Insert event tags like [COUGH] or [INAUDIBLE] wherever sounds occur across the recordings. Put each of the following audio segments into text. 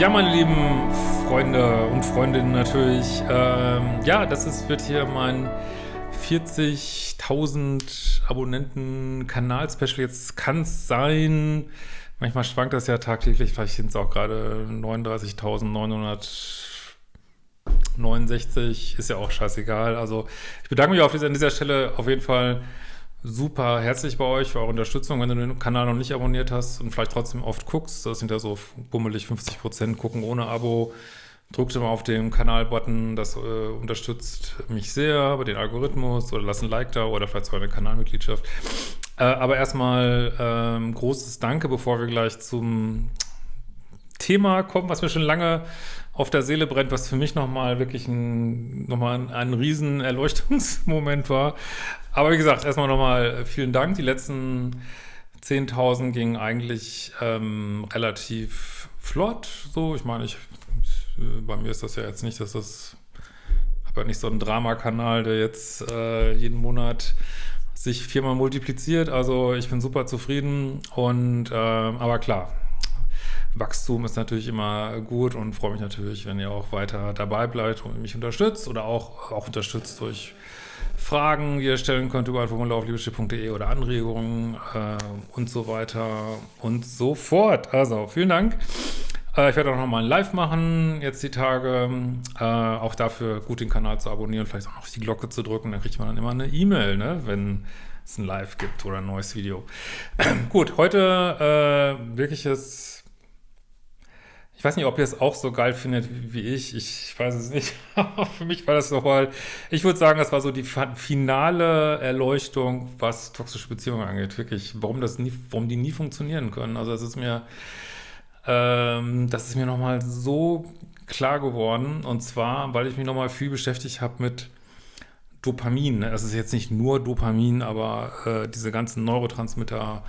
Ja, meine lieben Freunde und Freundinnen natürlich. Ähm, ja, das ist, wird hier mein 40.000 Abonnenten Kanal-Special. Jetzt kann es sein, manchmal schwankt das ja tagtäglich, vielleicht sind es auch gerade 39.969, ist ja auch scheißegal. Also ich bedanke mich auf dieser, an dieser Stelle auf jeden Fall super herzlich bei euch für eure Unterstützung. Wenn du den Kanal noch nicht abonniert hast und vielleicht trotzdem oft guckst, das sind ja so bummelig 50 Prozent, gucken ohne Abo, drückt immer auf den Kanal-Button, das äh, unterstützt mich sehr bei den Algorithmus oder lass ein Like da oder vielleicht sogar eine Kanalmitgliedschaft. Äh, aber erstmal ähm, großes Danke, bevor wir gleich zum Thema kommen, was mir schon lange auf der Seele brennt, was für mich nochmal wirklich ein, nochmal ein, ein riesen Erleuchtungsmoment war. Aber wie gesagt, erstmal nochmal vielen Dank. Die letzten 10.000 gingen eigentlich ähm, relativ flott. So, ich meine, ich, bei mir ist das ja jetzt nicht, dass das, habe nicht so einen Dramakanal, der jetzt äh, jeden Monat sich viermal multipliziert. Also ich bin super zufrieden und äh, aber klar, Wachstum ist natürlich immer gut und freue mich natürlich, wenn ihr auch weiter dabei bleibt und mich unterstützt oder auch, auch unterstützt durch Fragen, die ihr stellen könnt über ein Formular auf liebeschiff.de oder Anregungen äh, und so weiter und so fort. Also, vielen Dank. Äh, ich werde auch nochmal ein Live machen, jetzt die Tage. Äh, auch dafür gut den Kanal zu abonnieren, vielleicht auch noch die Glocke zu drücken. Dann kriegt man dann immer eine E-Mail, ne, wenn es ein Live gibt oder ein neues Video. [CLEARS THROAT] gut, heute äh, wirkliches ich weiß nicht, ob ihr es auch so geil findet wie ich. Ich weiß es nicht. [LAUGHS] Für mich war das nochmal, ich würde sagen, das war so die finale Erleuchtung, was toxische Beziehungen angeht. Wirklich, warum das nie, warum die nie funktionieren können. Also es ist mir, ähm, das ist mir nochmal so klar geworden. Und zwar, weil ich mich nochmal viel beschäftigt habe mit Dopamin. Es ist jetzt nicht nur Dopamin, aber äh, diese ganzen Neurotransmitter,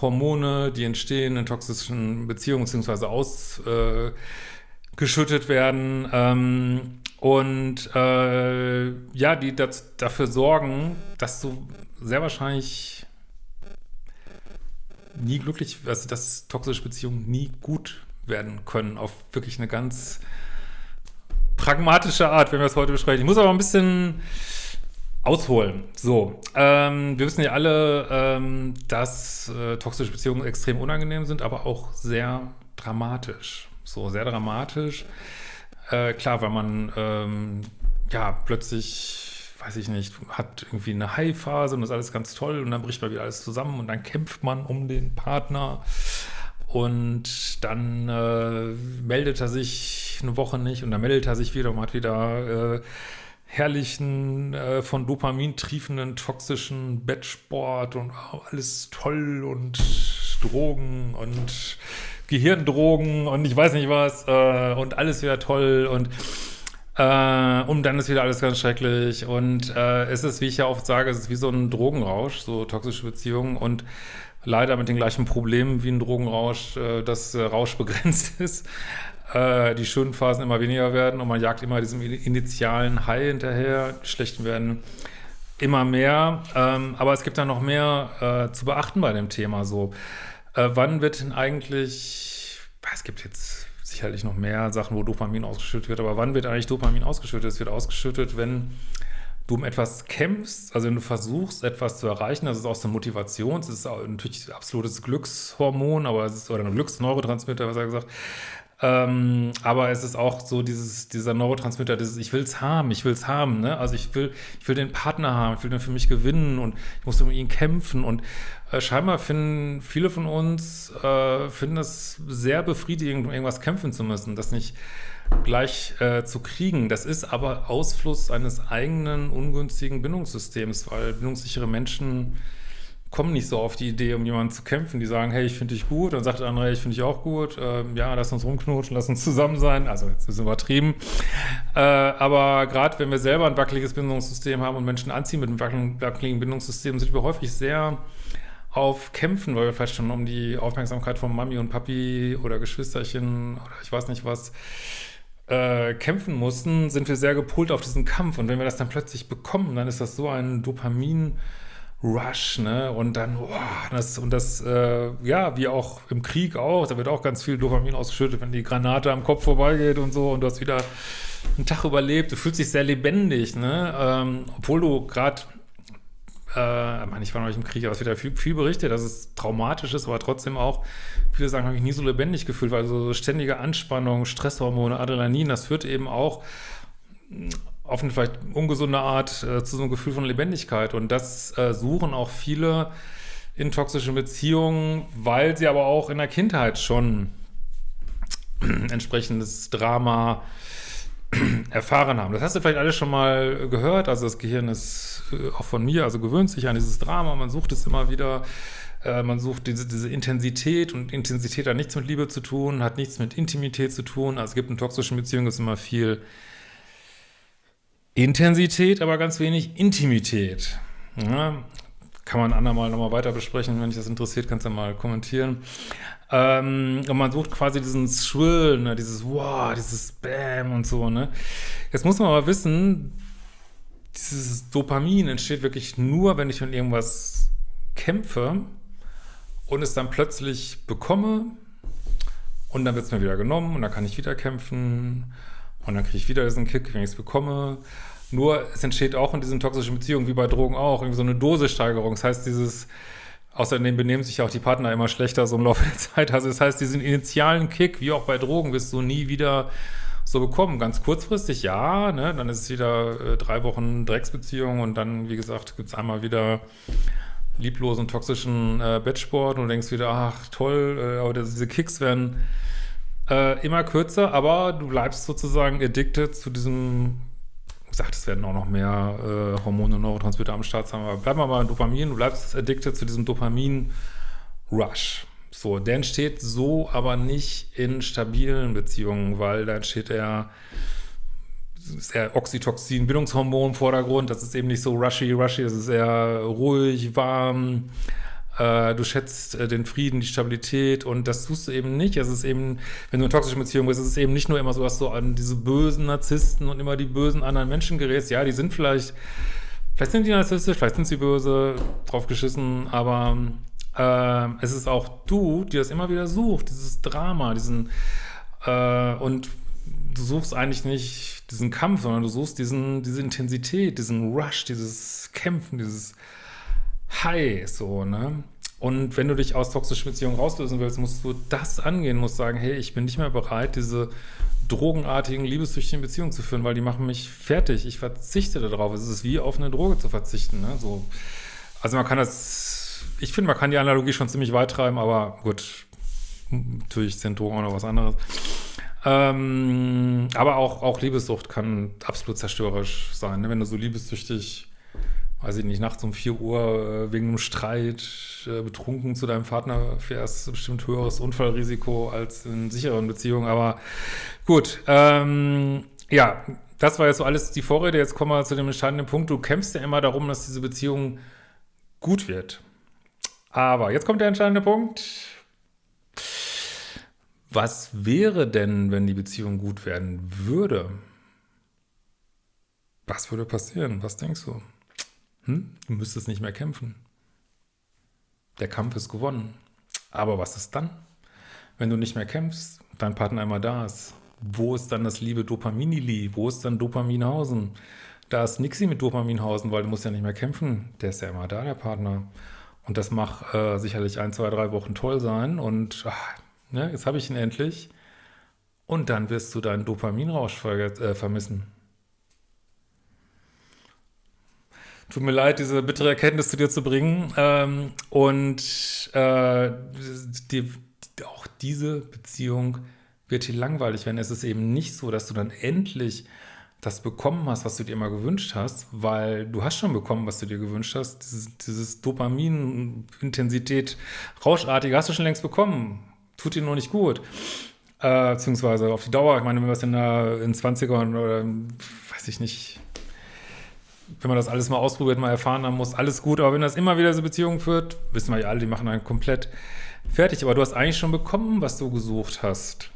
Hormone, die entstehen in toxischen Beziehungen beziehungsweise ausgeschüttet äh, werden ähm, und äh, ja, die das, dafür sorgen, dass du sehr wahrscheinlich nie glücklich, also dass toxische Beziehungen nie gut werden können, auf wirklich eine ganz pragmatische Art, wenn wir es heute besprechen. Ich muss aber ein bisschen Ausholen. So, ähm, wir wissen ja alle, ähm, dass äh, toxische Beziehungen extrem unangenehm sind, aber auch sehr dramatisch. So, sehr dramatisch. Äh, klar, weil man ähm, ja plötzlich, weiß ich nicht, hat irgendwie eine High-Phase und das ist alles ganz toll und dann bricht mal wieder alles zusammen und dann kämpft man um den Partner und dann äh, meldet er sich eine Woche nicht und dann meldet er sich wieder und hat wieder äh, herrlichen, äh, von Dopamin triefenden, toxischen Bettsport und oh, alles toll und Drogen und Gehirndrogen und ich weiß nicht was äh, und alles wieder toll und äh, und dann ist wieder alles ganz schrecklich und äh, es ist, wie ich ja oft sage, es ist wie so ein Drogenrausch, so toxische Beziehungen und leider mit den gleichen Problemen wie ein Drogenrausch, äh, dass äh, Rausch begrenzt [LAUGHS] ist äh, die schönen Phasen immer weniger werden und man jagt immer diesem initialen High hinterher, die schlechten werden immer mehr, ähm, aber es gibt da noch mehr äh, zu beachten bei dem Thema so. Äh, wann wird denn eigentlich, es gibt jetzt sicherlich noch mehr Sachen, wo Dopamin ausgeschüttet wird, aber wann wird eigentlich Dopamin ausgeschüttet? Es wird ausgeschüttet, wenn du um etwas kämpfst, also wenn du versuchst, etwas zu erreichen, das ist auch so eine Motivation, es ist natürlich absolutes Glückshormon, aber es ist, oder ein Glücksneurotransmitter, was er gesagt, ähm, aber es ist auch so dieses, dieser Neurotransmitter, dieses ich will es haben, ich will es haben, ne? Also ich will, ich will den Partner haben, ich will den für mich gewinnen und ich muss um ihn kämpfen und äh, scheinbar finden viele von uns äh, finden es sehr befriedigend, um irgendwas kämpfen zu müssen, das nicht gleich äh, zu kriegen. Das ist aber Ausfluss eines eigenen ungünstigen Bindungssystems, weil bindungssichere Menschen kommen nicht so auf die Idee, um jemanden zu kämpfen. Die sagen, hey, ich finde dich gut. Dann sagt der andere, hey, ich finde dich auch gut. Ähm, ja, lass uns rumknutschen, lass uns zusammen sein. Also jetzt ist es übertrieben. Äh, aber gerade wenn wir selber ein wackeliges Bindungssystem haben und Menschen anziehen mit einem wackeligen Bindungssystem, sind wir häufig sehr auf Kämpfen, weil wir vielleicht schon um die Aufmerksamkeit von Mami und Papi oder Geschwisterchen oder ich weiß nicht was äh, kämpfen mussten, sind wir sehr gepolt auf diesen Kampf. Und wenn wir das dann plötzlich bekommen, dann ist das so ein Dopamin- Rush, ne? Und dann, oh, das, und das, äh, ja, wie auch im Krieg auch, da wird auch ganz viel Dopamin ausgeschüttet, wenn die Granate am Kopf vorbeigeht und so und du hast wieder einen Tag überlebt, du fühlst dich sehr lebendig, ne? Ähm, obwohl du gerade, äh, ich meine, ich war noch nicht im Krieg, aber es wird ja viel, viel berichtet, dass es traumatisch ist, aber trotzdem auch, viele sagen, habe ich nie so lebendig gefühlt, weil so ständige Anspannung, Stresshormone, Adrenalin, das führt eben auch auf eine vielleicht ungesunde Art äh, zu so einem Gefühl von Lebendigkeit. Und das äh, suchen auch viele in toxischen Beziehungen, weil sie aber auch in der Kindheit schon [CLEARS THROAT] entsprechendes Drama [CLEARS THROAT] erfahren haben. Das hast du vielleicht alles schon mal gehört. Also das Gehirn ist äh, auch von mir, also gewöhnt sich an dieses Drama. Man sucht es immer wieder. Äh, man sucht diese, diese Intensität und Intensität hat nichts mit Liebe zu tun, hat nichts mit Intimität zu tun. Also es gibt in toxischen Beziehungen immer viel Intensität, aber ganz wenig Intimität. Ja, kann man andermal nochmal weiter besprechen, wenn dich das interessiert, kannst du mal kommentieren. Ähm, und man sucht quasi diesen Thrill, ne, dieses Wow, dieses Bam und so, ne. Jetzt muss man aber wissen, dieses Dopamin entsteht wirklich nur, wenn ich von irgendwas kämpfe und es dann plötzlich bekomme und dann wird es mir wieder genommen und dann kann ich wieder kämpfen und dann kriege ich wieder diesen Kick, wenn ich es bekomme. Nur es entsteht auch in diesen toxischen Beziehungen, wie bei Drogen auch, irgendwie so eine Dosissteigerung. Das heißt, dieses, außerdem benehmen sich auch die Partner immer schlechter so im Laufe der [LAUGHS] Zeit. Also das heißt, diesen initialen Kick, wie auch bei Drogen, wirst du nie wieder so bekommen. Ganz kurzfristig, ja, ne? dann ist es wieder äh, drei Wochen Drecksbeziehung und dann, wie gesagt, gibt es einmal wieder lieblosen, toxischen äh, Bettsport und du denkst wieder, ach toll, äh, aber diese Kicks werden äh, immer kürzer, aber du bleibst sozusagen addicted zu diesem, ich gesagt, es werden auch noch mehr äh, Hormone und Neurotransmitter am Start sein, aber bleib mal bei Dopamin, du bleibst addicted zu diesem Dopamin-Rush. So, der entsteht so aber nicht in stabilen Beziehungen, weil da entsteht eher ist eher Oxytocin, Bindungshormon im Vordergrund, das ist eben nicht so rushy, rushy, das ist eher ruhig, warm, äh, du schätzt äh, den Frieden, die Stabilität und das tust du eben nicht. Es ist eben, wenn du in toxischen Beziehungen bist, ist es eben nicht nur immer so, dass du an diese bösen Narzissten und immer die bösen anderen Menschen gerätst. Ja, die sind vielleicht, vielleicht sind die narzisstisch, vielleicht sind sie böse, drauf geschissen, aber äh, es ist auch du, die das immer wieder sucht, dieses Drama, diesen äh, und du suchst eigentlich nicht diesen Kampf, sondern du suchst diesen, diese Intensität, diesen Rush, dieses Kämpfen, dieses High, so, ne? Und wenn du dich aus toxischen Beziehungen rauslösen willst, musst du das angehen, musst sagen, hey, ich bin nicht mehr bereit, diese drogenartigen, liebessüchtigen Beziehungen zu führen, weil die machen mich fertig. Ich verzichte darauf. Es ist wie auf eine Droge zu verzichten. Ne? So, also man kann das, ich finde, man kann die Analogie schon ziemlich weit treiben, aber gut, natürlich sind Drogen auch noch was anderes. Ähm, aber auch, auch Liebessucht kann absolut zerstörerisch sein. Ne? Wenn du so liebessüchtig weiß ich nicht, nachts um 4 Uhr äh, wegen einem Streit äh, betrunken zu deinem Partner fährst, bestimmt höheres Unfallrisiko als in sicheren Beziehungen. Aber gut, ähm, ja, das war jetzt so alles die Vorrede. Jetzt kommen wir zu dem entscheidenden Punkt. Du kämpfst ja immer darum, dass diese Beziehung gut wird. Aber jetzt kommt der entscheidende Punkt. Was wäre denn, wenn die Beziehung gut werden würde? Was würde passieren? Was denkst du? Hm? Du müsstest nicht mehr kämpfen. Der Kampf ist gewonnen. Aber was ist dann? Wenn du nicht mehr kämpfst, dein Partner einmal da ist, wo ist dann das liebe Dopaminili? Wo ist dann Dopaminhausen? Da ist nixi mit Dopaminhausen, weil du musst ja nicht mehr kämpfen. Der ist ja immer da, der Partner. Und das mag äh, sicherlich ein, zwei, drei Wochen toll sein. Und ach, ne, jetzt habe ich ihn endlich. Und dann wirst du deinen Dopaminrausch ver äh, vermissen. Tut mir leid, diese bittere Erkenntnis zu dir zu bringen. Ähm, und äh, die, auch diese Beziehung wird dir langweilig werden. Es ist eben nicht so, dass du dann endlich das bekommen hast, was du dir immer gewünscht hast, weil du hast schon bekommen, was du dir gewünscht hast. Dieses, dieses Dopamin, Intensität, Rauschartige hast du schon längst bekommen. Tut dir nur nicht gut. Äh, beziehungsweise auf die Dauer, ich meine, wenn wir es in, der, in 20ern oder weiß ich nicht, wenn man das alles mal ausprobiert, mal erfahren haben muss, alles gut. Aber wenn das immer wieder so Beziehungen führt, wissen wir ja alle, die machen einen komplett fertig. Aber du hast eigentlich schon bekommen, was du gesucht hast.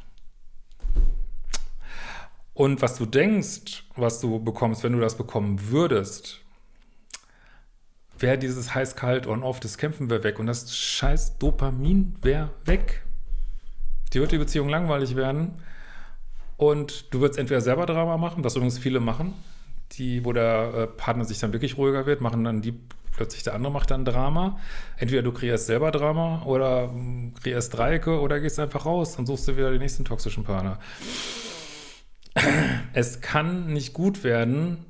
Und was du denkst, was du bekommst, wenn du das bekommen würdest, wäre dieses heiß-kalt on-off, das Kämpfen wäre weg und das scheiß Dopamin wäre weg. Die wird die Beziehung langweilig werden und du würdest entweder selber Drama machen, was übrigens viele machen, die, wo der äh, Partner sich dann wirklich ruhiger wird, machen dann die plötzlich der andere macht dann Drama. Entweder du kreierst selber Drama oder hm, kreierst Dreiecke oder gehst einfach raus und suchst dir wieder den nächsten toxischen Partner. Es kann nicht gut werden,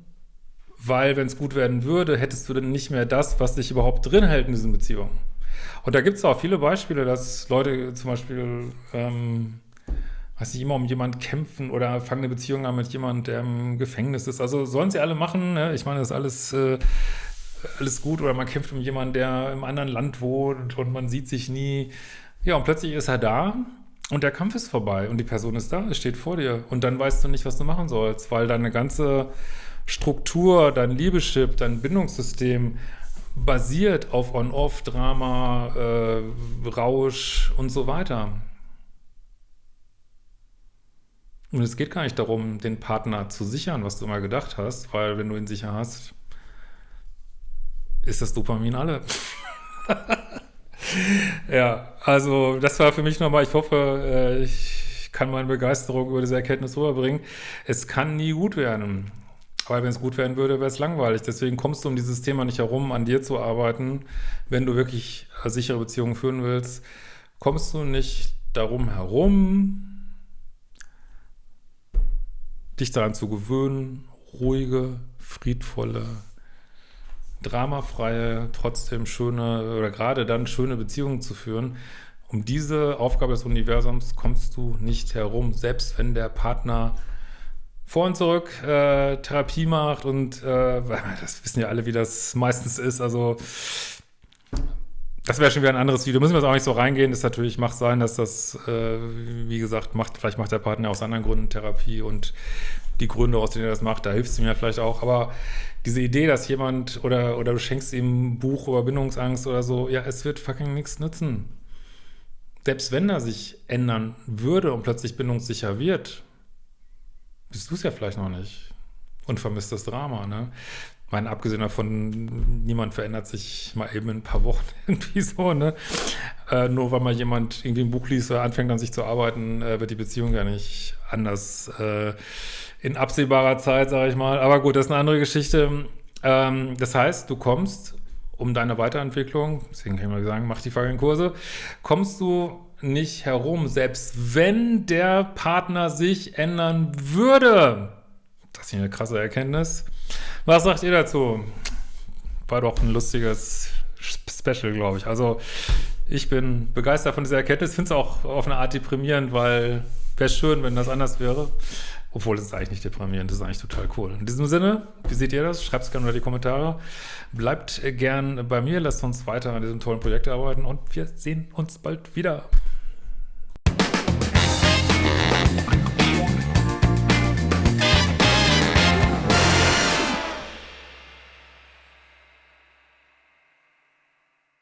weil wenn es gut werden würde, hättest du dann nicht mehr das, was dich überhaupt drin hält in diesen Beziehungen. Und da gibt es auch viele Beispiele, dass Leute zum Beispiel, ähm, weiß nicht, immer um jemanden kämpfen oder fangen eine Beziehung an mit jemandem, der im Gefängnis ist. Also sollen sie alle machen. Ne? Ich meine, das ist alles, äh, alles gut. Oder man kämpft um jemanden, der im anderen Land wohnt und man sieht sich nie. Ja, und plötzlich ist er da und der Kampf ist vorbei und die Person ist da, steht vor dir. Und dann weißt du nicht, was du machen sollst, weil deine ganze Struktur, dein Liebeschip, dein Bindungssystem basiert auf On-Off, Drama, äh, Rausch und so weiter. Und es geht gar nicht darum, den Partner zu sichern, was du immer gedacht hast, weil wenn du ihn sicher hast, ist das Dopamin alle. [LAUGHS] ja, also das war für mich nochmal, ich hoffe, äh, ich kann meine Begeisterung über diese Erkenntnis rüberbringen. Es kann nie gut werden. Aber wenn es gut werden würde, wäre es langweilig. Deswegen kommst du um dieses Thema nicht herum, an dir zu arbeiten. Wenn du wirklich sichere Beziehungen führen willst, kommst du nicht darum herum, dich daran zu gewöhnen, ruhige, friedvolle, dramafreie, trotzdem schöne oder gerade dann schöne Beziehungen zu führen. Um diese Aufgabe des Universums kommst du nicht herum, selbst wenn der Partner vor und zurück äh, Therapie macht und äh, [LAUGHS] das wissen ja alle, wie das meistens ist, also das wäre schon wieder ein anderes Video. Müssen wir jetzt auch nicht so reingehen. Das natürlich macht sein, dass das, äh, wie gesagt, macht, vielleicht macht der Partner aus anderen Gründen Therapie und die Gründe, aus denen er das macht, da hilft es ihm ja vielleicht auch. Aber diese Idee, dass jemand oder, oder du schenkst ihm ein Buch über Bindungsangst oder so, ja, es wird fucking nichts nützen. Selbst wenn er sich ändern würde und plötzlich bindungssicher wird, bist du es ja vielleicht noch nicht und vermisst das Drama, ne? Meine, abgesehen davon, niemand verändert sich mal eben in ein paar Wochen [LAUGHS] irgendwie so, ne? Äh, nur weil mal jemand irgendwie ein Buch liest oder anfängt an sich zu arbeiten, äh, wird die Beziehung ja nicht anders äh, in absehbarer Zeit, sage ich mal. Aber gut, das ist eine andere Geschichte. Ähm, das heißt, du kommst um deine Weiterentwicklung, deswegen kann ich mal sagen, mach die folgenden Kurse, kommst du nicht herum, selbst wenn der Partner sich ändern würde. Das ist eine krasse Erkenntnis. Was sagt ihr dazu? War doch ein lustiges Special, glaube ich. Also ich bin begeistert von dieser Erkenntnis, finde es auch auf eine Art deprimierend, weil wäre schön, wenn das anders wäre. Obwohl, das ist eigentlich nicht deprimierend, das ist eigentlich total cool. In diesem Sinne, wie seht ihr das? Schreibt es gerne unter die Kommentare. Bleibt gern bei mir, lasst uns weiter an diesem tollen Projekt arbeiten und wir sehen uns bald wieder.